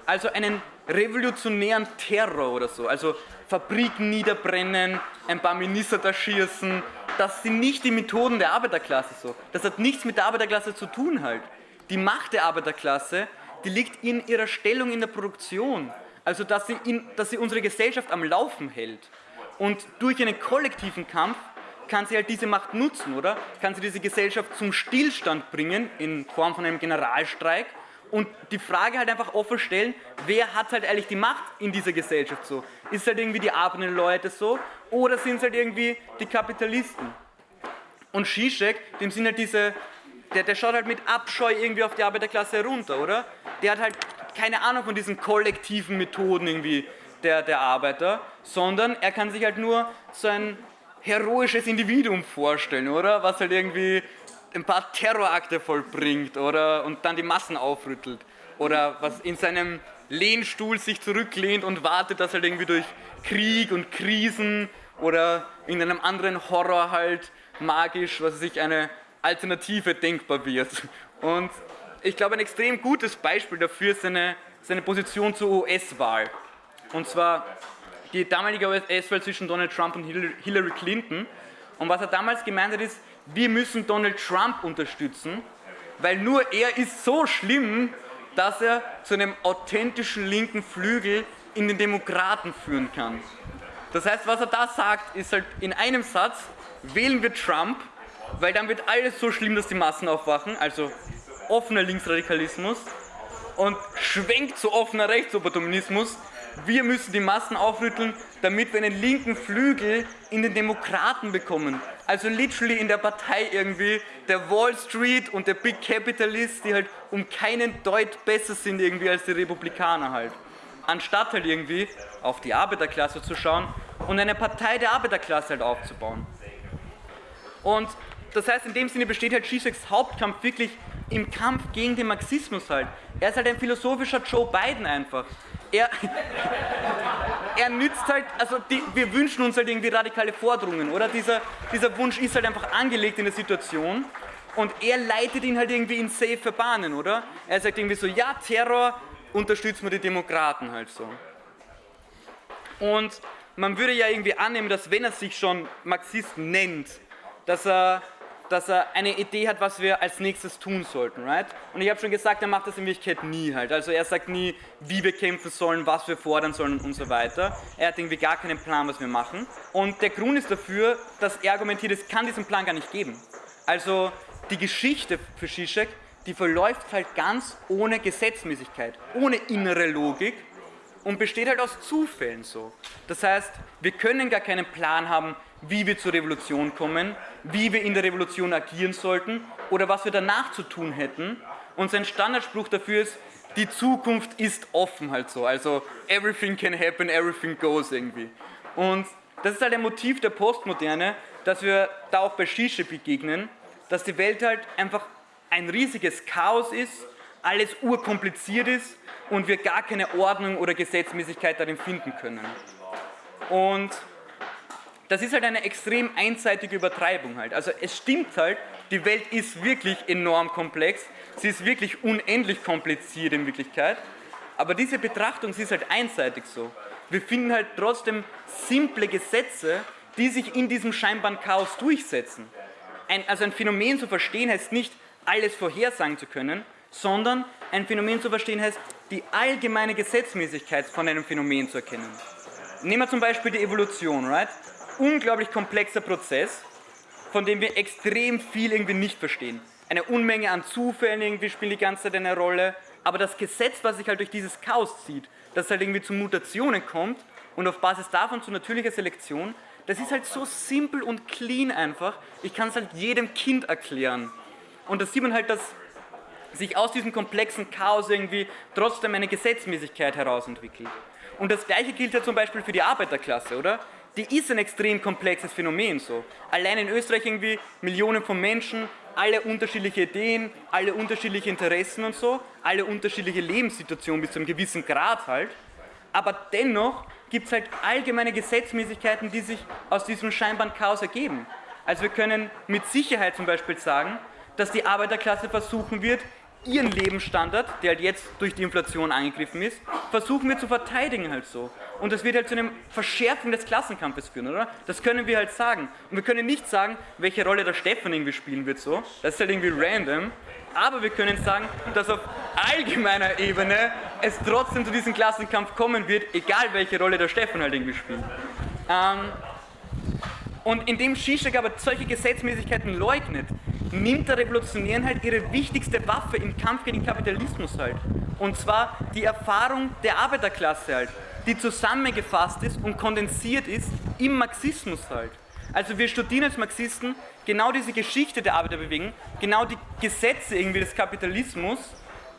Also einen revolutionären Terror oder so. Also Fabriken niederbrennen, ein paar Minister da schießen. Das sind nicht die Methoden der Arbeiterklasse so. Das hat nichts mit der Arbeiterklasse zu tun halt. Die Macht der Arbeiterklasse, die liegt in ihrer Stellung in der Produktion. Also dass sie, in, dass sie unsere Gesellschaft am Laufen hält. Und durch einen kollektiven Kampf kann sie halt diese Macht nutzen, oder? Kann sie diese Gesellschaft zum Stillstand bringen in Form von einem Generalstreik und die Frage halt einfach offen stellen, wer hat halt eigentlich die Macht in dieser Gesellschaft so? Ist halt irgendwie die arbeitenden Leute so oder sind es halt irgendwie die Kapitalisten? Und Zizek, dem sind halt diese der, der schaut halt mit Abscheu irgendwie auf die Arbeiterklasse herunter, oder? Der hat halt keine Ahnung von diesen kollektiven Methoden irgendwie der, der Arbeiter, sondern er kann sich halt nur so ein heroisches Individuum vorstellen, oder? Was halt irgendwie ein paar Terrorakte vollbringt, oder? Und dann die Massen aufrüttelt. Oder was in seinem Lehnstuhl sich zurücklehnt und wartet, dass halt irgendwie durch Krieg und Krisen oder in einem anderen Horror halt magisch, was sich eine Alternative denkbar wird. Und ich glaube, ein extrem gutes Beispiel dafür ist seine, seine Position zur US-Wahl. Und zwar die damalige US-Wahl zwischen Donald Trump und Hillary Clinton. Und was er damals gemeint hat, ist, wir müssen Donald Trump unterstützen, weil nur er ist so schlimm, dass er zu einem authentischen linken Flügel in den Demokraten führen kann. Das heißt, was er da sagt, ist halt in einem Satz, wählen wir Trump, weil dann wird alles so schlimm, dass die Massen aufwachen, also offener Linksradikalismus und schwenkt zu offener Rechtsopportunismus, wir müssen die Massen aufrütteln, damit wir einen linken Flügel in den Demokraten bekommen. Also literally in der Partei irgendwie der Wall Street und der Big Capitalist, die halt um keinen Deut besser sind irgendwie als die Republikaner halt. Anstatt halt irgendwie auf die Arbeiterklasse zu schauen und eine Partei der Arbeiterklasse halt aufzubauen. Und das heißt, in dem Sinne besteht halt Zizeks Hauptkampf wirklich im Kampf gegen den Marxismus halt. Er ist halt ein philosophischer Joe Biden einfach er, er nützt halt, also die, wir wünschen uns halt irgendwie radikale Forderungen, oder? Dieser, dieser Wunsch ist halt einfach angelegt in der Situation und er leitet ihn halt irgendwie in safe Bahnen, oder? Er sagt irgendwie so, ja, Terror, unterstützen wir die Demokraten halt so. Und man würde ja irgendwie annehmen, dass wenn er sich schon Marxist nennt, dass er dass er eine Idee hat, was wir als nächstes tun sollten, right? Und ich habe schon gesagt, er macht das in Wirklichkeit nie halt. Also er sagt nie, wie wir kämpfen sollen, was wir fordern sollen und so weiter. Er hat irgendwie gar keinen Plan, was wir machen. Und der Grund ist dafür, dass er argumentiert, es kann diesen Plan gar nicht geben. Also die Geschichte für Zizek, die verläuft halt ganz ohne Gesetzmäßigkeit, ohne innere Logik und besteht halt aus Zufällen so. Das heißt, wir können gar keinen Plan haben, wie wir zur Revolution kommen, wie wir in der Revolution agieren sollten oder was wir danach zu tun hätten. Und sein Standardspruch dafür ist, die Zukunft ist offen halt so. Also everything can happen, everything goes irgendwie. Und das ist halt ein Motiv der Postmoderne, dass wir da auch bei Shisha begegnen, dass die Welt halt einfach ein riesiges Chaos ist, alles urkompliziert ist und wir gar keine Ordnung oder Gesetzmäßigkeit darin finden können. Und das ist halt eine extrem einseitige Übertreibung halt. Also es stimmt halt, die Welt ist wirklich enorm komplex, sie ist wirklich unendlich kompliziert in Wirklichkeit, aber diese Betrachtung, sie ist halt einseitig so. Wir finden halt trotzdem simple Gesetze, die sich in diesem scheinbaren Chaos durchsetzen. Ein, also ein Phänomen zu verstehen heißt nicht, alles vorhersagen zu können, sondern ein Phänomen zu verstehen heißt, die allgemeine Gesetzmäßigkeit von einem Phänomen zu erkennen. Nehmen wir zum Beispiel die Evolution, right? unglaublich komplexer Prozess, von dem wir extrem viel irgendwie nicht verstehen. Eine Unmenge an Zufällen irgendwie spielt die ganze Zeit eine Rolle, aber das Gesetz, was sich halt durch dieses Chaos zieht, dass halt irgendwie zu Mutationen kommt und auf Basis davon zu natürlicher Selektion, das ist halt so simpel und clean einfach, ich kann es halt jedem Kind erklären. Und da sieht man halt, dass sich aus diesem komplexen Chaos irgendwie trotzdem eine Gesetzmäßigkeit herausentwickelt. Und das gleiche gilt ja zum Beispiel für die Arbeiterklasse, oder? die ist ein extrem komplexes Phänomen so. Allein in Österreich irgendwie Millionen von Menschen, alle unterschiedliche Ideen, alle unterschiedliche Interessen und so, alle unterschiedliche Lebenssituationen bis zu einem gewissen Grad halt. Aber dennoch gibt es halt allgemeine Gesetzmäßigkeiten, die sich aus diesem scheinbaren Chaos ergeben. Also wir können mit Sicherheit zum Beispiel sagen, dass die Arbeiterklasse versuchen wird, ihren Lebensstandard, der halt jetzt durch die Inflation angegriffen ist, versuchen wir zu verteidigen halt so. Und das wird halt zu einer Verschärfung des Klassenkampfes führen, oder? Das können wir halt sagen. Und wir können nicht sagen, welche Rolle der Stefan irgendwie spielen wird so. Das ist halt irgendwie random. Aber wir können sagen, dass auf allgemeiner Ebene es trotzdem zu diesem Klassenkampf kommen wird, egal welche Rolle der Stefan halt irgendwie spielt. Ähm, und indem Zizek aber solche Gesetzmäßigkeiten leugnet, nimmt der Revolutionären halt ihre wichtigste Waffe im Kampf gegen den Kapitalismus halt. Und zwar die Erfahrung der Arbeiterklasse halt, die zusammengefasst ist und kondensiert ist im Marxismus halt. Also wir studieren als Marxisten genau diese Geschichte der Arbeiterbewegung, genau die Gesetze irgendwie des Kapitalismus,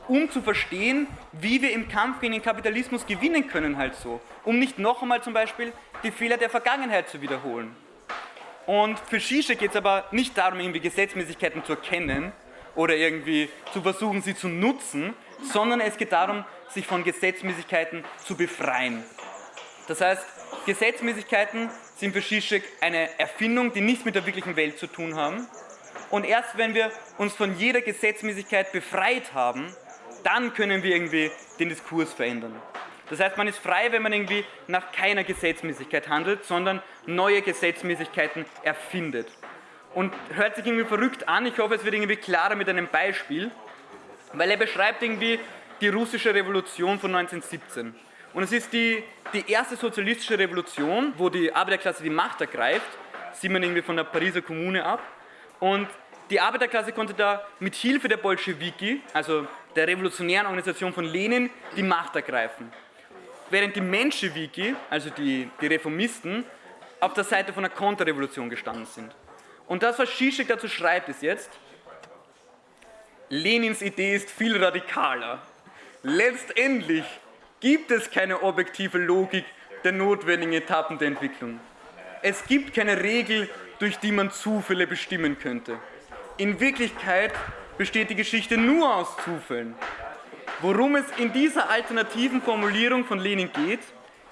um zu verstehen, wie wir im Kampf gegen den Kapitalismus gewinnen können halt so, um nicht noch einmal zum Beispiel die Fehler der Vergangenheit zu wiederholen. Und für Shisha geht es aber nicht darum, irgendwie Gesetzmäßigkeiten zu erkennen oder irgendwie zu versuchen, sie zu nutzen, sondern es geht darum, sich von Gesetzmäßigkeiten zu befreien. Das heißt, Gesetzmäßigkeiten sind für Zizek eine Erfindung, die nichts mit der wirklichen Welt zu tun haben. Und erst wenn wir uns von jeder Gesetzmäßigkeit befreit haben, dann können wir irgendwie den Diskurs verändern. Das heißt, man ist frei, wenn man irgendwie nach keiner Gesetzmäßigkeit handelt, sondern neue Gesetzmäßigkeiten erfindet. Und hört sich irgendwie verrückt an, ich hoffe, es wird irgendwie klarer mit einem Beispiel, weil er beschreibt irgendwie die russische Revolution von 1917. Und es ist die, die erste sozialistische Revolution, wo die Arbeiterklasse die Macht ergreift, sieht man irgendwie von der Pariser Kommune ab. Und die Arbeiterklasse konnte da mit Hilfe der Bolschewiki, also der revolutionären Organisation von Lenin, die Macht ergreifen. Während die Menschewiki, also die, die Reformisten, auf der Seite von der Konterrevolution gestanden sind. Und das, was Zizek dazu schreibt, ist jetzt, Lenins Idee ist viel radikaler. Letztendlich gibt es keine objektive Logik der notwendigen Etappen der Entwicklung. Es gibt keine Regel, durch die man Zufälle bestimmen könnte. In Wirklichkeit besteht die Geschichte nur aus Zufällen. Worum es in dieser alternativen Formulierung von Lenin geht,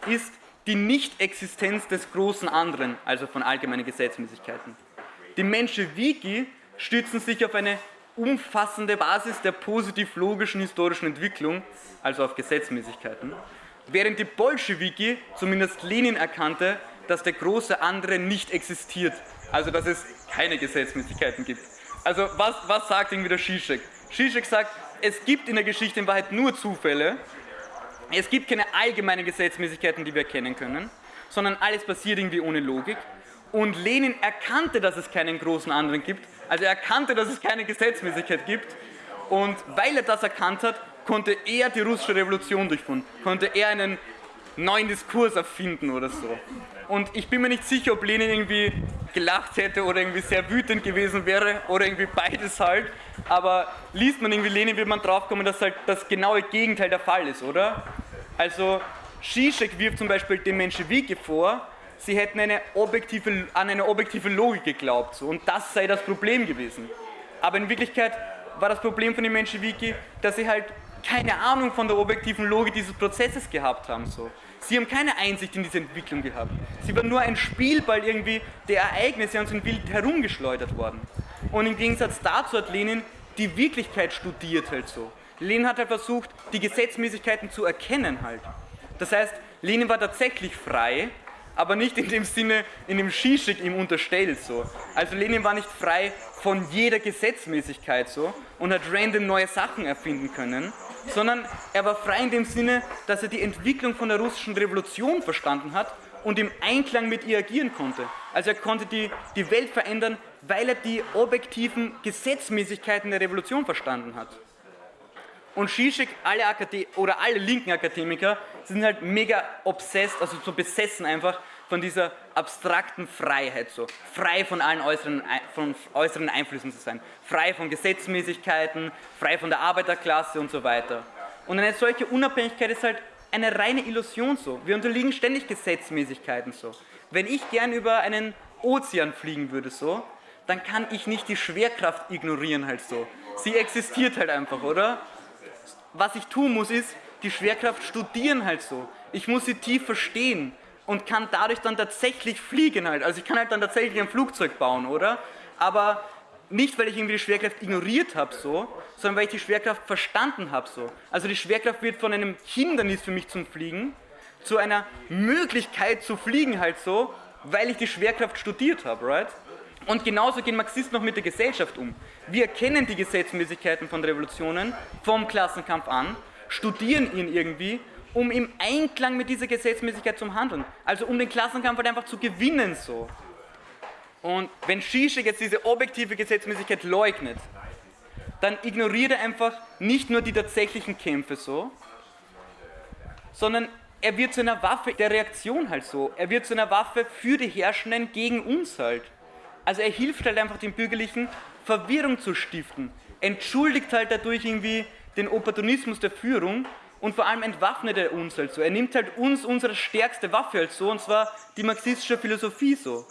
ist die Nichtexistenz des großen anderen, also von allgemeinen Gesetzmäßigkeiten. Die Menschewiki stützen sich auf eine umfassende Basis der positiv-logischen historischen Entwicklung, also auf Gesetzmäßigkeiten, während die Bolschewiki, zumindest Lenin, erkannte, dass der große andere nicht existiert, also dass es keine Gesetzmäßigkeiten gibt. Also was, was sagt irgendwie der Zizek? Zizek sagt, es gibt in der Geschichte in Wahrheit nur Zufälle, es gibt keine allgemeinen Gesetzmäßigkeiten, die wir erkennen können, sondern alles passiert irgendwie ohne Logik. Und Lenin erkannte, dass es keinen großen anderen gibt, also er erkannte, dass es keine Gesetzmäßigkeit gibt und weil er das erkannt hat, konnte er die russische Revolution durchführen, konnte er einen neuen Diskurs erfinden oder so. Und ich bin mir nicht sicher, ob Lenin irgendwie gelacht hätte oder irgendwie sehr wütend gewesen wäre oder irgendwie beides halt. Aber liest man irgendwie Lenin, wird man draufkommen, dass halt das genaue Gegenteil der Fall ist, oder? Also Zizek wirft zum Beispiel dem Menschewiki vor, sie hätten eine objektive, an eine objektive Logik geglaubt so, und das sei das Problem gewesen. Aber in Wirklichkeit war das Problem von den Menschewiki, dass sie halt keine Ahnung von der objektiven Logik dieses Prozesses gehabt haben. So. Sie haben keine Einsicht in diese Entwicklung gehabt. Sie waren nur ein Spielball irgendwie der Ereignisse und sind wild herumgeschleudert worden. Und im Gegensatz dazu hat Lenin die Wirklichkeit studiert halt so. Lenin hat halt versucht, die Gesetzmäßigkeiten zu erkennen halt. Das heißt, Lenin war tatsächlich frei, aber nicht in dem Sinne, in dem Zizek ihm unterstellt. So. Also Lenin war nicht frei von jeder Gesetzmäßigkeit so und hat random neue Sachen erfinden können, sondern er war frei in dem Sinne, dass er die Entwicklung von der russischen Revolution verstanden hat und im Einklang mit ihr agieren konnte. Also er konnte die, die Welt verändern, weil er die objektiven Gesetzmäßigkeiten der Revolution verstanden hat. Und Zizek, alle Akade oder alle linken Akademiker sind halt mega obsessed, also so besessen einfach von dieser abstrakten Freiheit, so frei von allen äußeren, von äußeren Einflüssen zu sein, frei von Gesetzmäßigkeiten, frei von der Arbeiterklasse und so weiter. Und eine solche Unabhängigkeit ist halt eine reine Illusion so. Wir unterliegen ständig Gesetzmäßigkeiten so. Wenn ich gern über einen Ozean fliegen würde so, dann kann ich nicht die Schwerkraft ignorieren halt so. Sie existiert halt einfach, oder? was ich tun muss, ist die Schwerkraft studieren halt so. Ich muss sie tief verstehen und kann dadurch dann tatsächlich fliegen halt. Also ich kann halt dann tatsächlich ein Flugzeug bauen, oder? Aber nicht, weil ich irgendwie die Schwerkraft ignoriert habe so, sondern weil ich die Schwerkraft verstanden habe so. Also die Schwerkraft wird von einem Hindernis für mich zum Fliegen zu einer Möglichkeit zu fliegen halt so, weil ich die Schwerkraft studiert habe, right? Und genauso gehen Marxisten noch mit der Gesellschaft um. Wir kennen die Gesetzmäßigkeiten von Revolutionen vom Klassenkampf an, studieren ihn irgendwie, um im Einklang mit dieser Gesetzmäßigkeit zu handeln. Also um den Klassenkampf halt einfach zu gewinnen so. Und wenn Zizek jetzt diese objektive Gesetzmäßigkeit leugnet, dann ignoriert er einfach nicht nur die tatsächlichen Kämpfe so, sondern er wird zu einer Waffe der Reaktion halt so. Er wird zu einer Waffe für die Herrschenden gegen uns halt. Also er hilft halt einfach den Bürgerlichen, Verwirrung zu stiften. Entschuldigt halt dadurch irgendwie den Opportunismus der Führung und vor allem entwaffnet er uns halt so. Er nimmt halt uns unsere stärkste Waffe halt so, und zwar die marxistische Philosophie so.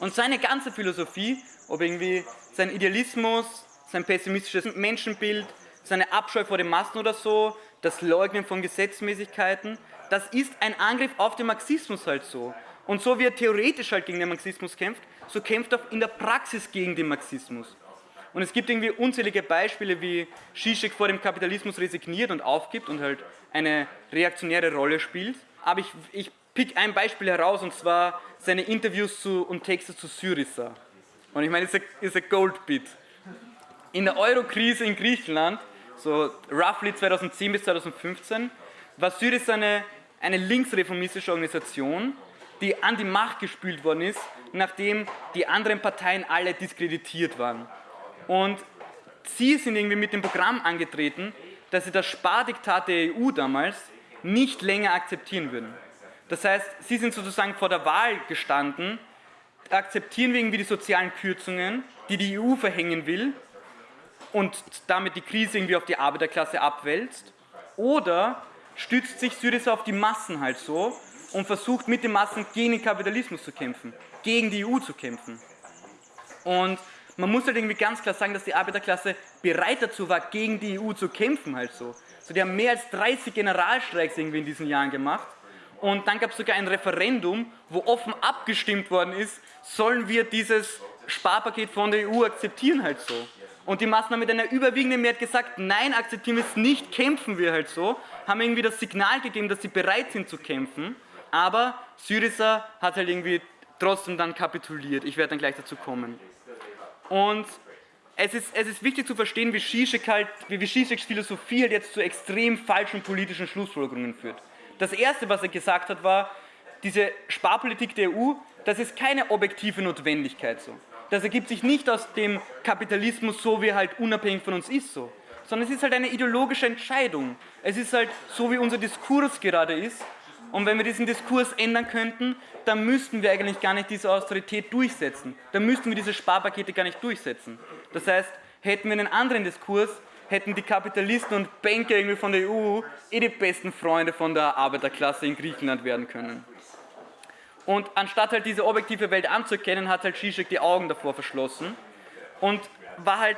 Und seine ganze Philosophie, ob irgendwie sein Idealismus, sein pessimistisches Menschenbild, seine Abscheu vor den Massen oder so, das Leugnen von Gesetzmäßigkeiten, das ist ein Angriff auf den Marxismus halt so. Und so wie er theoretisch halt gegen den Marxismus kämpft, so kämpft er in der Praxis gegen den Marxismus. Und es gibt irgendwie unzählige Beispiele, wie Zizek vor dem Kapitalismus resigniert und aufgibt und halt eine reaktionäre Rolle spielt. Aber ich, ich pick ein Beispiel heraus und zwar seine Interviews zu, und Texte zu Syriza. Und ich meine, ist ein Goldbit. In der Euro-Krise in Griechenland, so roughly 2010 bis 2015, war Syriza eine, eine linksreformistische Organisation, die an die Macht gespült worden ist, nachdem die anderen Parteien alle diskreditiert waren. Und sie sind irgendwie mit dem Programm angetreten, dass sie das Spardiktat der EU damals nicht länger akzeptieren würden. Das heißt, sie sind sozusagen vor der Wahl gestanden, akzeptieren wir irgendwie die sozialen Kürzungen, die die EU verhängen will und damit die Krise irgendwie auf die Arbeiterklasse abwälzt, oder stützt sich Syriza auf die Massen halt so und versucht mit den Massen gegen den Kapitalismus zu kämpfen, gegen die EU zu kämpfen. Und man muss halt irgendwie ganz klar sagen, dass die Arbeiterklasse bereit dazu war, gegen die EU zu kämpfen halt so. So, die haben mehr als 30 Generalstreiks irgendwie in diesen Jahren gemacht. Und dann gab es sogar ein Referendum, wo offen abgestimmt worden ist, sollen wir dieses Sparpaket von der EU akzeptieren halt so. Und die Massen haben mit einer überwiegenden Mehrheit gesagt, nein, akzeptieren wir es nicht, kämpfen wir halt so, haben irgendwie das Signal gegeben, dass sie bereit sind zu kämpfen. Aber Syriza hat halt irgendwie trotzdem dann kapituliert. Ich werde dann gleich dazu kommen. Und es ist, es ist wichtig zu verstehen, wie Zizek halt, wie Zizeks Philosophie halt jetzt zu extrem falschen politischen Schlussfolgerungen führt. Das erste, was er gesagt hat, war, diese Sparpolitik der EU, das ist keine objektive Notwendigkeit so. Das ergibt sich nicht aus dem Kapitalismus so, wie er halt unabhängig von uns ist so, sondern es ist halt eine ideologische Entscheidung. Es ist halt so, wie unser Diskurs gerade ist und wenn wir diesen Diskurs ändern könnten, dann müssten wir eigentlich gar nicht diese Austerität durchsetzen. Dann müssten wir diese Sparpakete gar nicht durchsetzen. Das heißt, hätten wir einen anderen Diskurs, hätten die Kapitalisten und Banker irgendwie von der EU eh die besten Freunde von der Arbeiterklasse in Griechenland werden können. Und anstatt halt diese objektive Welt anzuerkennen, hat halt Zizek die Augen davor verschlossen und war halt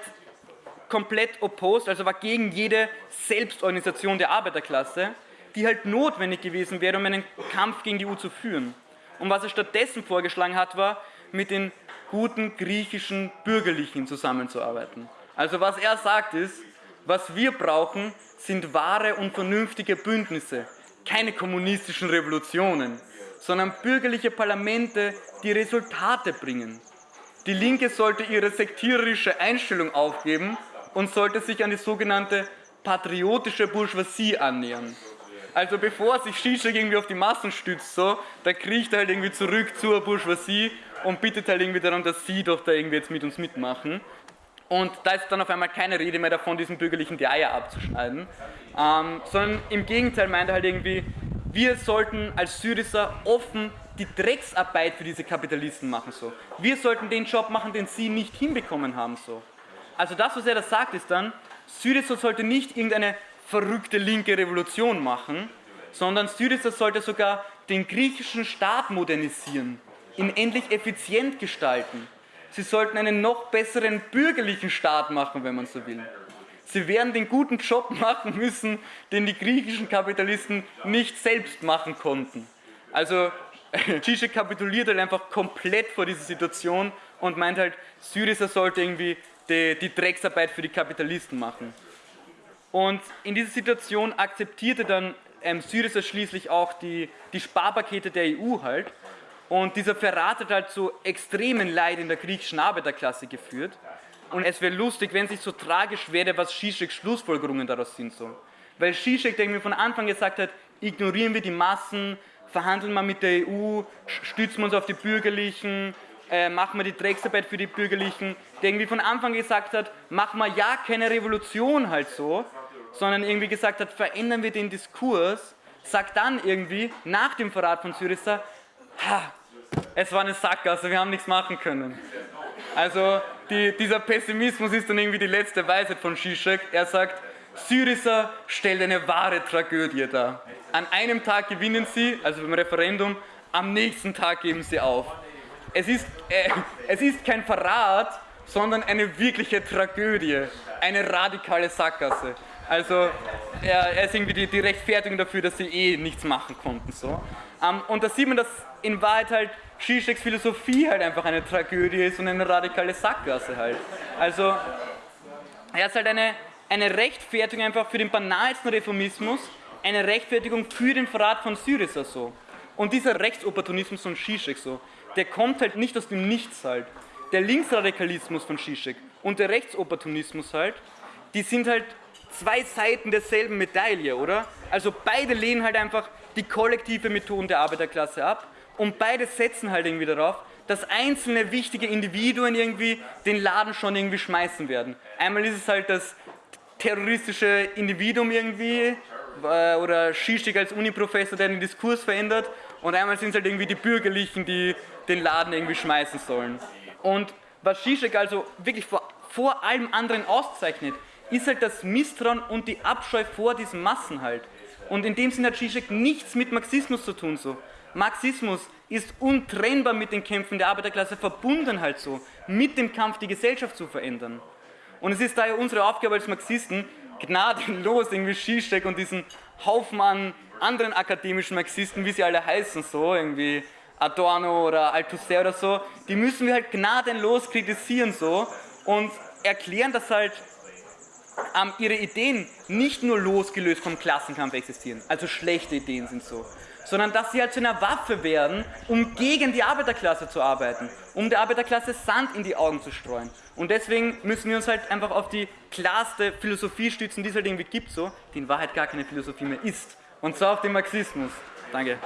komplett opposed, also war gegen jede Selbstorganisation der Arbeiterklasse die halt notwendig gewesen wäre, um einen Kampf gegen die EU zu führen. Und was er stattdessen vorgeschlagen hat, war, mit den guten griechischen Bürgerlichen zusammenzuarbeiten. Also was er sagt ist, was wir brauchen, sind wahre und vernünftige Bündnisse, keine kommunistischen Revolutionen, sondern bürgerliche Parlamente, die Resultate bringen. Die Linke sollte ihre sektiererische Einstellung aufgeben und sollte sich an die sogenannte patriotische Bourgeoisie annähern. Also bevor sich Zizek irgendwie auf die Massen stützt, so, da kriecht er halt irgendwie zurück zur Bourgeoisie und bittet halt irgendwie darum, dass sie doch da irgendwie jetzt mit uns mitmachen. Und da ist dann auf einmal keine Rede mehr davon, diesen bürgerlichen die Eier abzuschneiden, ähm, sondern im Gegenteil meint er halt irgendwie, wir sollten als Syriza offen die Drecksarbeit für diese Kapitalisten machen. So. Wir sollten den Job machen, den sie nicht hinbekommen haben. So. Also das, was er da sagt, ist dann, Syriza sollte nicht irgendeine verrückte linke Revolution machen, sondern Syriza sollte sogar den griechischen Staat modernisieren, ihn endlich effizient gestalten. Sie sollten einen noch besseren bürgerlichen Staat machen, wenn man so will. Sie werden den guten Job machen müssen, den die griechischen Kapitalisten nicht selbst machen konnten. Also Zizek kapituliert halt einfach komplett vor dieser Situation und meint halt, Syriza sollte irgendwie die, die Drecksarbeit für die Kapitalisten machen. Und in dieser Situation akzeptierte dann ähm, Syriza schließlich auch die, die Sparpakete der EU halt. Und dieser Verrat hat halt zu extremen Leid in der griechischen Arbeiterklasse geführt. Und es wäre lustig, wenn es nicht so tragisch wäre, was Zizeks Schlussfolgerungen daraus sind. So. Weil Zizek, der mir von Anfang gesagt hat, ignorieren wir die Massen, verhandeln wir mit der EU, stützen wir uns auf die Bürgerlichen, äh, machen wir die Drecksarbeit für die Bürgerlichen, der irgendwie von Anfang gesagt hat, machen wir ja keine Revolution halt so, sondern irgendwie gesagt hat, verändern wir den Diskurs, sagt dann irgendwie, nach dem Verrat von Syriza, ha, es war eine Sackgasse, wir haben nichts machen können. Also die, dieser Pessimismus ist dann irgendwie die letzte Weisheit von Zizek. Er sagt, Syriza stellt eine wahre Tragödie dar. An einem Tag gewinnen sie, also beim Referendum, am nächsten Tag geben sie auf. Es ist, äh, es ist kein Verrat, sondern eine wirkliche Tragödie, eine radikale Sackgasse. Also er, er ist irgendwie die, die, Rechtfertigung dafür, dass sie eh nichts machen konnten. So. Ähm, und da sieht man, dass in Wahrheit halt Zizeks Philosophie halt einfach eine Tragödie ist und eine radikale Sackgasse halt. Also er ist halt eine, eine Rechtfertigung einfach für den banalsten Reformismus, eine Rechtfertigung für den Verrat von Syriza so. Und dieser Rechtsopportunismus von Zizek so, der kommt halt nicht aus dem Nichts halt. Der Linksradikalismus von Zizek und der Rechtsopportunismus halt, die sind halt zwei Seiten derselben Medaille, oder? Also beide lehnen halt einfach die kollektive Methoden der Arbeiterklasse ab und beide setzen halt irgendwie darauf, dass einzelne wichtige Individuen irgendwie den Laden schon irgendwie schmeißen werden. Einmal ist es halt das terroristische Individuum irgendwie äh, oder Zizek als Uniprofessor, der den Diskurs verändert und einmal sind es halt irgendwie die Bürgerlichen, die den Laden irgendwie schmeißen sollen. Und was Zizek also wirklich vor, vor allem anderen auszeichnet, ist halt das Misstrauen und die Abscheu vor diesen Massen halt. Und in dem Sinne hat Zizek nichts mit Marxismus zu tun so. Marxismus ist untrennbar mit den Kämpfen der Arbeiterklasse verbunden halt so, mit dem Kampf die Gesellschaft zu verändern. Und es ist daher unsere Aufgabe als Marxisten, gnadenlos irgendwie Zizek und diesen Haufen an anderen akademischen Marxisten, wie sie alle heißen, so irgendwie Adorno oder Althusser oder so, die müssen wir halt gnadenlos kritisieren so und erklären, dass halt ihre Ideen nicht nur losgelöst vom Klassenkampf existieren, also schlechte Ideen sind so, sondern dass sie halt zu einer Waffe werden, um gegen die Arbeiterklasse zu arbeiten, um der Arbeiterklasse Sand in die Augen zu streuen. Und deswegen müssen wir uns halt einfach auf die klarste Philosophie stützen, die es halt irgendwie gibt, so, die in Wahrheit gar keine Philosophie mehr ist. Und zwar auf den Marxismus. Danke.